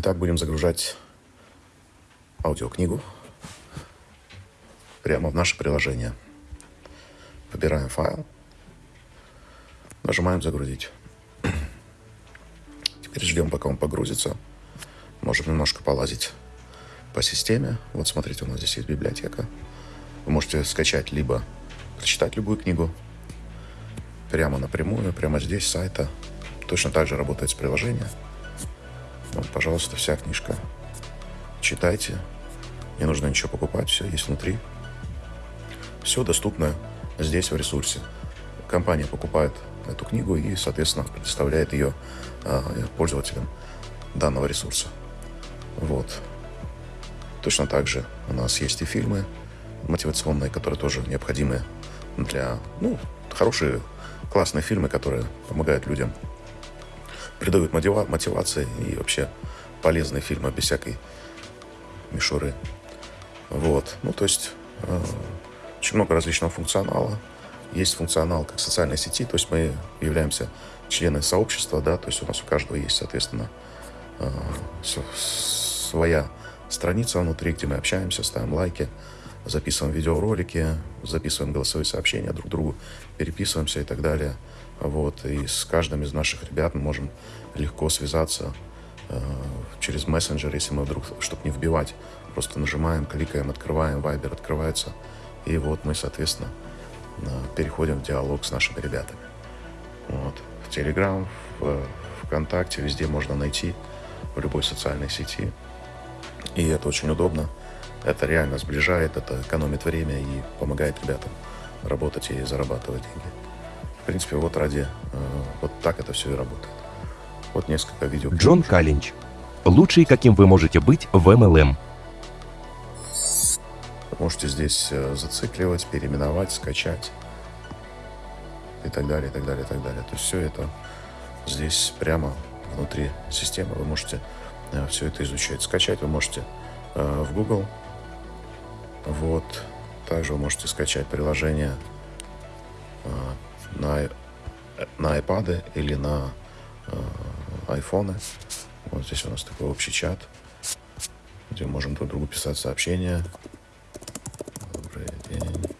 Итак, будем загружать аудиокнигу прямо в наше приложение. Выбираем файл, нажимаем «Загрузить». Теперь ждем, пока он погрузится. Можем немножко полазить по системе. Вот смотрите, у нас здесь есть библиотека. Вы можете скачать либо прочитать любую книгу прямо напрямую, прямо здесь, с сайта. Точно так же работает с приложением. Вот, пожалуйста, вся книжка. Читайте. Не нужно ничего покупать, все есть внутри. Все доступно здесь, в ресурсе. Компания покупает эту книгу и, соответственно, предоставляет ее э, пользователям данного ресурса. Вот. Точно так же у нас есть и фильмы мотивационные, которые тоже необходимы для, ну, хорошие, классные фильмы, которые помогают людям придают мотива мотивации и вообще полезные фильмы без всякой мишуры. Вот. Ну, то есть э, очень много различного функционала. Есть функционал как социальной сети, то есть мы являемся членами сообщества, да, то есть у нас у каждого есть, соответственно, э, своя страница внутри, где мы общаемся, ставим лайки, записываем видеоролики, записываем голосовые сообщения друг другу, переписываемся и так далее. Вот, и с каждым из наших ребят мы можем легко связаться э, через мессенджер, если мы вдруг, чтобы не вбивать, просто нажимаем, кликаем, открываем, Viber открывается, и вот мы, соответственно, э, переходим в диалог с нашими ребятами. Вот. В Telegram, в ВКонтакте, везде можно найти, в любой социальной сети. И это очень удобно. Это реально сближает, это экономит время и помогает ребятам работать и зарабатывать деньги принципе, вот ради... Э, вот так это все и работает. Вот несколько видео. Джон Калинч. Лучший, каким вы можете быть в MLM. Можете здесь э, зацикливать, переименовать, скачать и так далее, и так далее, и так далее. То есть все это здесь прямо внутри системы. Вы можете э, все это изучать. Скачать вы можете в Google. Вот. Также вы можете скачать приложение на, на iPad или на э, айфоны. Вот здесь у нас такой общий чат, где можем друг другу писать сообщения. Добрый день.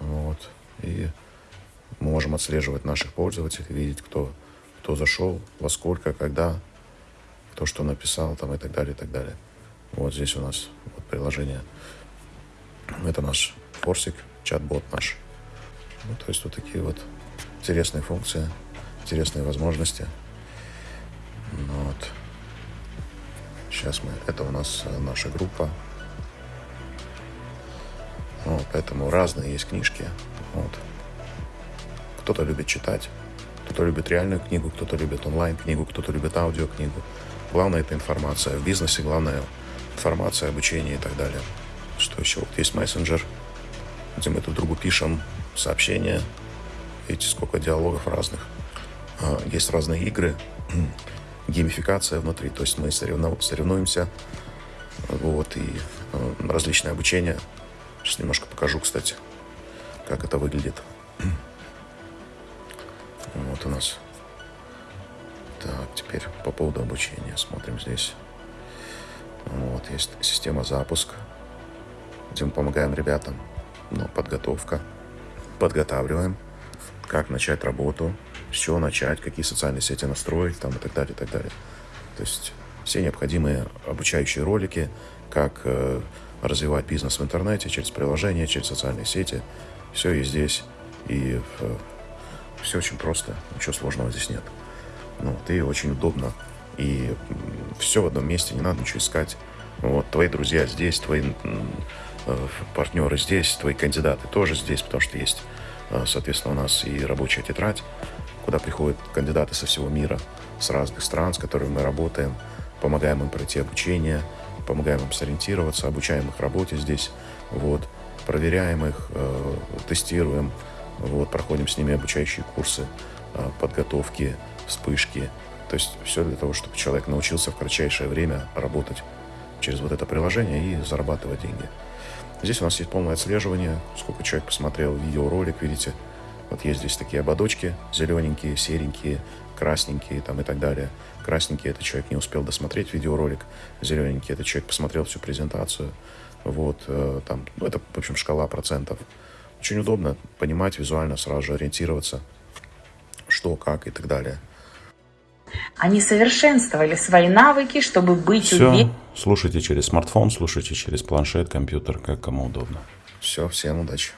Вот. И мы можем отслеживать наших пользователей, видеть, кто, кто зашел, во сколько, когда, кто что написал там и так далее, и так далее. Вот здесь у нас вот приложение. Это наш форсик, чат-бот наш. Ну, то есть вот такие вот интересные функции, интересные возможности. Ну, вот. Сейчас мы... Это у нас э, наша группа. Вот, поэтому разные есть книжки. Вот. Кто-то любит читать, кто-то любит реальную книгу, кто-то любит онлайн-книгу, кто-то любит аудиокнигу. Главное – это информация. В бизнесе главное – информация, обучение и так далее. Что еще? Вот есть мессенджер, где мы друг другу пишем сообщения. Видите, сколько диалогов разных. А, есть разные игры, геймификация внутри, то есть мы соревнуемся. Вот, и а, различное обучение. Сейчас немножко покажу, кстати, как это выглядит. Вот у нас. Так, теперь по поводу обучения смотрим здесь. Вот, есть система запуск, где мы помогаем ребятам. Ну, подготовка подготавливаем, как начать работу, с чего начать, какие социальные сети настроить там, и так далее, и так далее. То есть все необходимые обучающие ролики, как э, развивать бизнес в интернете, через приложения, через социальные сети. Все есть здесь. И э, все очень просто, ничего сложного здесь нет. Ну, и очень удобно. И все в одном месте, не надо ничего искать. Вот, твои друзья здесь, твои партнеры здесь, твои кандидаты тоже здесь, потому что есть, э, соответственно, у нас и рабочая тетрадь, куда приходят кандидаты со всего мира, с разных стран, с которыми мы работаем, помогаем им пройти обучение, помогаем им сориентироваться, обучаем их работе здесь, вот, проверяем их, э, тестируем, вот, проходим с ними обучающие курсы, подготовки, вспышки, то есть все для того, чтобы человек научился в кратчайшее время работать через вот это приложение и зарабатывать деньги. Здесь у нас есть полное отслеживание, сколько человек посмотрел видеоролик, видите, Вот есть здесь такие ободочки, зелененькие, серенькие, красненькие там и так далее. Красненький – это человек не успел досмотреть видеоролик, зелененький – это человек посмотрел всю презентацию. Вот, э, там, ну, это, в общем, шкала процентов. Очень удобно понимать визуально, сразу же ориентироваться, что, как и так далее. Они совершенствовали свои навыки, чтобы быть Все, уверенными. Слушайте через смартфон, слушайте через планшет, компьютер, как кому удобно. Все, всем удачи.